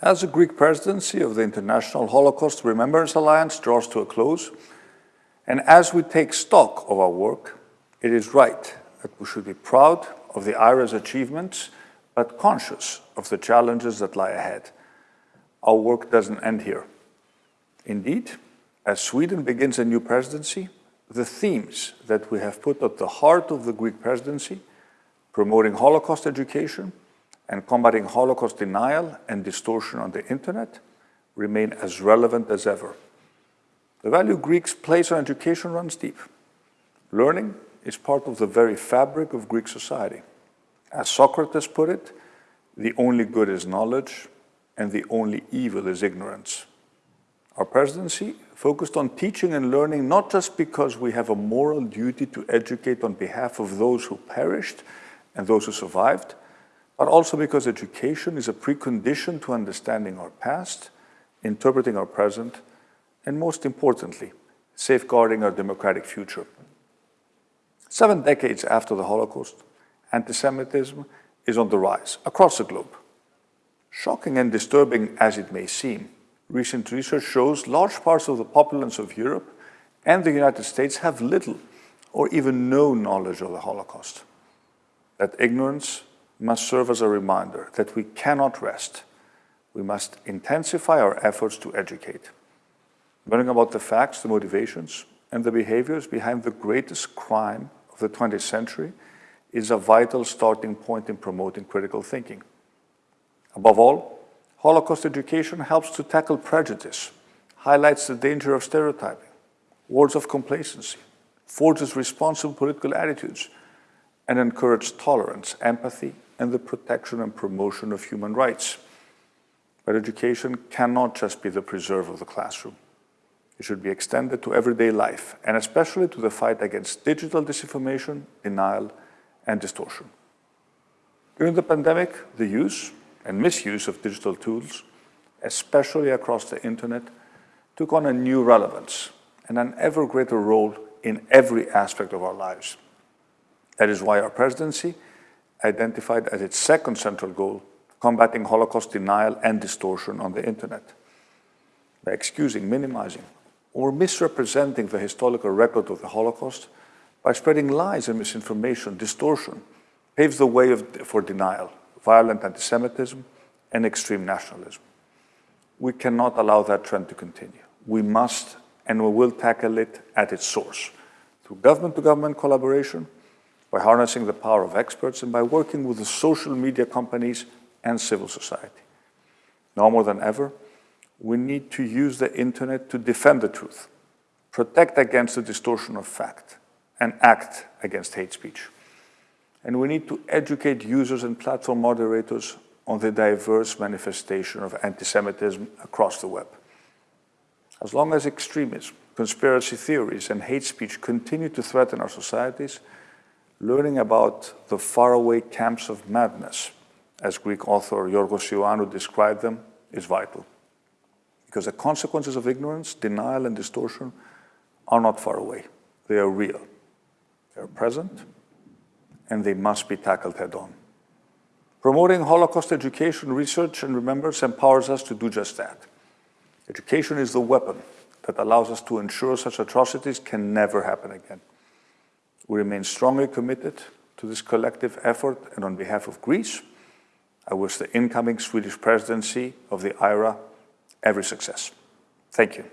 As the Greek presidency of the International Holocaust Remembrance Alliance draws to a close, and as we take stock of our work, it is right that we should be proud of the IHRA's achievements, but conscious of the challenges that lie ahead. Our work doesn't end here. Indeed, as Sweden begins a new presidency, the themes that we have put at the heart of the Greek presidency, promoting Holocaust education and combating Holocaust denial and distortion on the internet, remain as relevant as ever. The value Greeks place on education runs deep. Learning is part of the very fabric of Greek society. As Socrates put it, the only good is knowledge, and the only evil is ignorance. Our presidency focused on teaching and learning not just because we have a moral duty to educate on behalf of those who perished and those who survived, but also because education is a precondition to understanding our past, interpreting our present, and most importantly, safeguarding our democratic future. Seven decades after the Holocaust, anti-Semitism is on the rise across the globe. Shocking and disturbing as it may seem, Recent research shows large parts of the populace of Europe and the United States have little or even no knowledge of the Holocaust. That ignorance must serve as a reminder that we cannot rest. We must intensify our efforts to educate. Learning about the facts, the motivations, and the behaviors behind the greatest crime of the 20th century is a vital starting point in promoting critical thinking. Above all, Holocaust education helps to tackle prejudice, highlights the danger of stereotyping, words of complacency, forges responsible political attitudes, and encourages tolerance, empathy, and the protection and promotion of human rights. But education cannot just be the preserve of the classroom. It should be extended to everyday life, and especially to the fight against digital disinformation, denial, and distortion. During the pandemic, the use and misuse of digital tools, especially across the internet, took on a new relevance and an ever greater role in every aspect of our lives. That is why our presidency identified as its second central goal combating Holocaust denial and distortion on the internet. By excusing, minimizing, or misrepresenting the historical record of the Holocaust, by spreading lies and misinformation, distortion paves the way of, for denial, violent anti-Semitism, and extreme nationalism. We cannot allow that trend to continue. We must and we will tackle it at its source, through government-to-government -government collaboration, by harnessing the power of experts, and by working with the social media companies and civil society. Now more than ever, we need to use the internet to defend the truth, protect against the distortion of fact, and act against hate speech and we need to educate users and platform moderators on the diverse manifestation of anti-Semitism across the web. As long as extremism, conspiracy theories, and hate speech continue to threaten our societies, learning about the faraway camps of madness, as Greek author Yorgos Ioannou described them, is vital. Because the consequences of ignorance, denial, and distortion are not far away. They are real. They are present, and they must be tackled head-on. Promoting Holocaust education, research, and remembrance empowers us to do just that. Education is the weapon that allows us to ensure such atrocities can never happen again. We remain strongly committed to this collective effort, and on behalf of Greece, I wish the incoming Swedish presidency of the IHRA every success. Thank you.